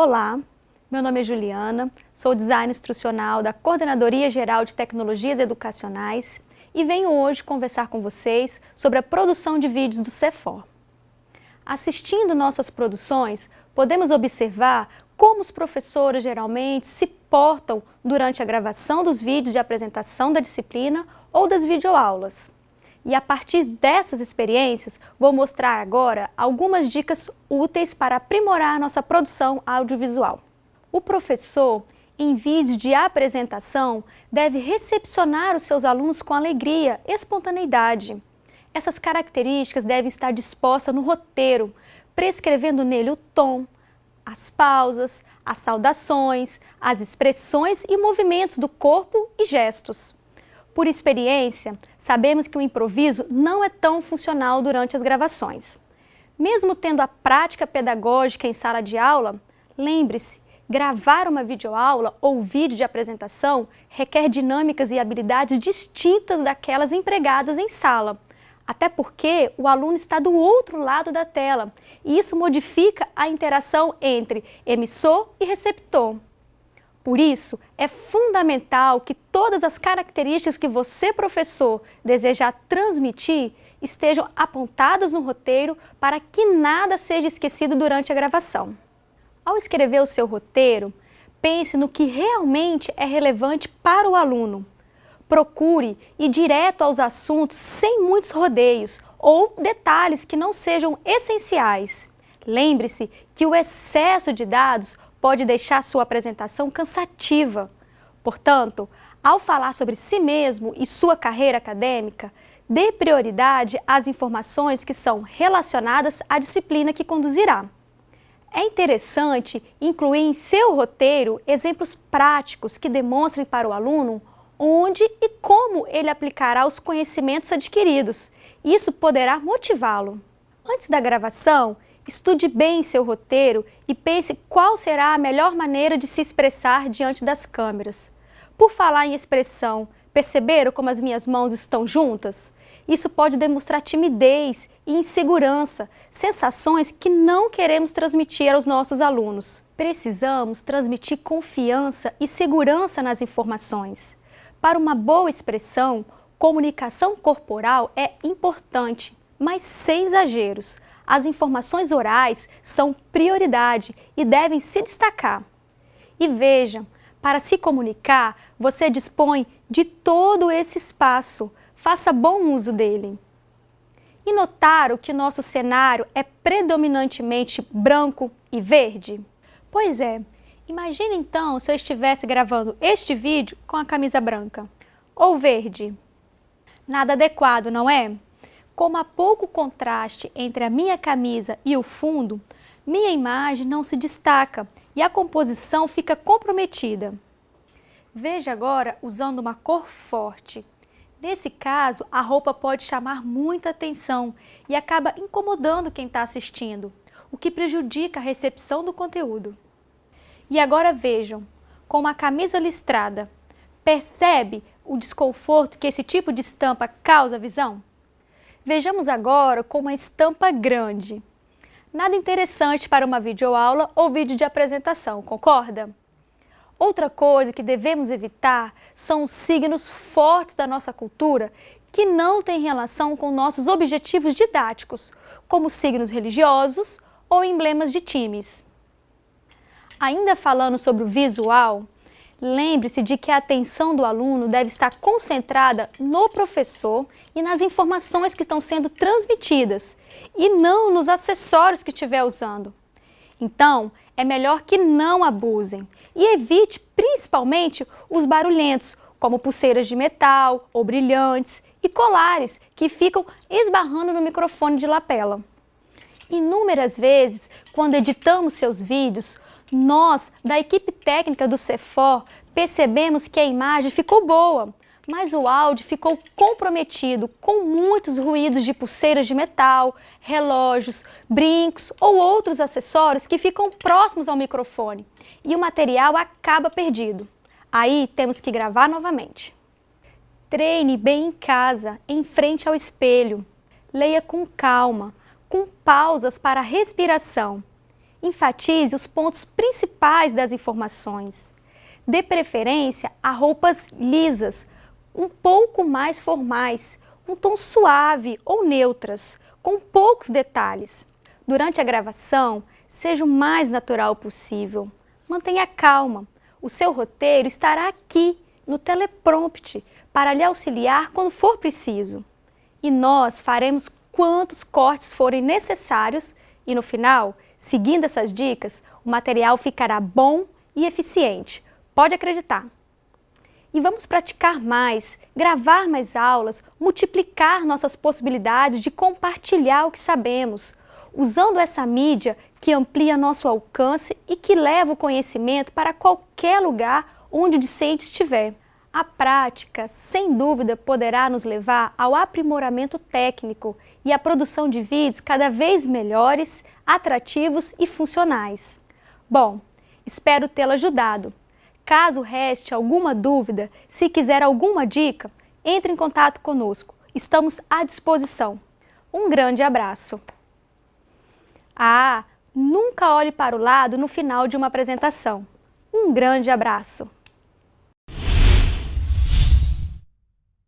Olá, meu nome é Juliana, sou designer instrucional da Coordenadoria Geral de Tecnologias Educacionais e venho hoje conversar com vocês sobre a produção de vídeos do CEFOR. Assistindo nossas produções, podemos observar como os professores geralmente se portam durante a gravação dos vídeos de apresentação da disciplina ou das videoaulas. E a partir dessas experiências, vou mostrar agora algumas dicas úteis para aprimorar nossa produção audiovisual. O professor, em vídeo de apresentação, deve recepcionar os seus alunos com alegria espontaneidade. Essas características devem estar dispostas no roteiro, prescrevendo nele o tom, as pausas, as saudações, as expressões e movimentos do corpo e gestos. Por experiência, sabemos que o improviso não é tão funcional durante as gravações. Mesmo tendo a prática pedagógica em sala de aula, lembre-se, gravar uma videoaula ou vídeo de apresentação requer dinâmicas e habilidades distintas daquelas empregadas em sala, até porque o aluno está do outro lado da tela e isso modifica a interação entre emissor e receptor. Por isso, é fundamental que todas as características que você, professor, desejar transmitir estejam apontadas no roteiro para que nada seja esquecido durante a gravação. Ao escrever o seu roteiro, pense no que realmente é relevante para o aluno. Procure ir direto aos assuntos sem muitos rodeios ou detalhes que não sejam essenciais. Lembre-se que o excesso de dados pode deixar sua apresentação cansativa. Portanto, ao falar sobre si mesmo e sua carreira acadêmica, dê prioridade às informações que são relacionadas à disciplina que conduzirá. É interessante incluir em seu roteiro exemplos práticos que demonstrem para o aluno onde e como ele aplicará os conhecimentos adquiridos. Isso poderá motivá-lo. Antes da gravação, Estude bem seu roteiro e pense qual será a melhor maneira de se expressar diante das câmeras. Por falar em expressão, perceberam como as minhas mãos estão juntas? Isso pode demonstrar timidez e insegurança, sensações que não queremos transmitir aos nossos alunos. Precisamos transmitir confiança e segurança nas informações. Para uma boa expressão, comunicação corporal é importante, mas sem exageros as informações orais são prioridade e devem se destacar. E vejam, para se comunicar, você dispõe de todo esse espaço. Faça bom uso dele. E notaram que nosso cenário é predominantemente branco e verde? Pois é, imagine então se eu estivesse gravando este vídeo com a camisa branca ou verde. Nada adequado, não é? Como há pouco contraste entre a minha camisa e o fundo, minha imagem não se destaca e a composição fica comprometida. Veja agora usando uma cor forte. Nesse caso, a roupa pode chamar muita atenção e acaba incomodando quem está assistindo, o que prejudica a recepção do conteúdo. E agora vejam, com uma camisa listrada, percebe o desconforto que esse tipo de estampa causa à visão? Vejamos agora com uma estampa grande. Nada interessante para uma videoaula ou vídeo de apresentação, concorda? Outra coisa que devemos evitar são os signos fortes da nossa cultura que não têm relação com nossos objetivos didáticos, como signos religiosos ou emblemas de times. Ainda falando sobre o visual, Lembre-se de que a atenção do aluno deve estar concentrada no professor e nas informações que estão sendo transmitidas, e não nos acessórios que estiver usando. Então, é melhor que não abusem e evite principalmente os barulhentos, como pulseiras de metal ou brilhantes e colares que ficam esbarrando no microfone de lapela. Inúmeras vezes, quando editamos seus vídeos, nós, da equipe técnica do CEFOR, percebemos que a imagem ficou boa, mas o áudio ficou comprometido com muitos ruídos de pulseiras de metal, relógios, brincos ou outros acessórios que ficam próximos ao microfone e o material acaba perdido. Aí temos que gravar novamente. Treine bem em casa, em frente ao espelho. Leia com calma, com pausas para a respiração enfatize os pontos principais das informações. Dê preferência a roupas lisas, um pouco mais formais, um tom suave ou neutras, com poucos detalhes. Durante a gravação, seja o mais natural possível. Mantenha calma. O seu roteiro estará aqui, no teleprompter, para lhe auxiliar quando for preciso. E nós faremos quantos cortes forem necessários e no final, seguindo essas dicas, o material ficará bom e eficiente. Pode acreditar! E vamos praticar mais, gravar mais aulas, multiplicar nossas possibilidades de compartilhar o que sabemos, usando essa mídia que amplia nosso alcance e que leva o conhecimento para qualquer lugar onde o discente estiver. A prática, sem dúvida, poderá nos levar ao aprimoramento técnico e à produção de vídeos cada vez melhores, atrativos e funcionais. Bom, espero tê-lo ajudado. Caso reste alguma dúvida, se quiser alguma dica, entre em contato conosco. Estamos à disposição. Um grande abraço! Ah, nunca olhe para o lado no final de uma apresentação. Um grande abraço!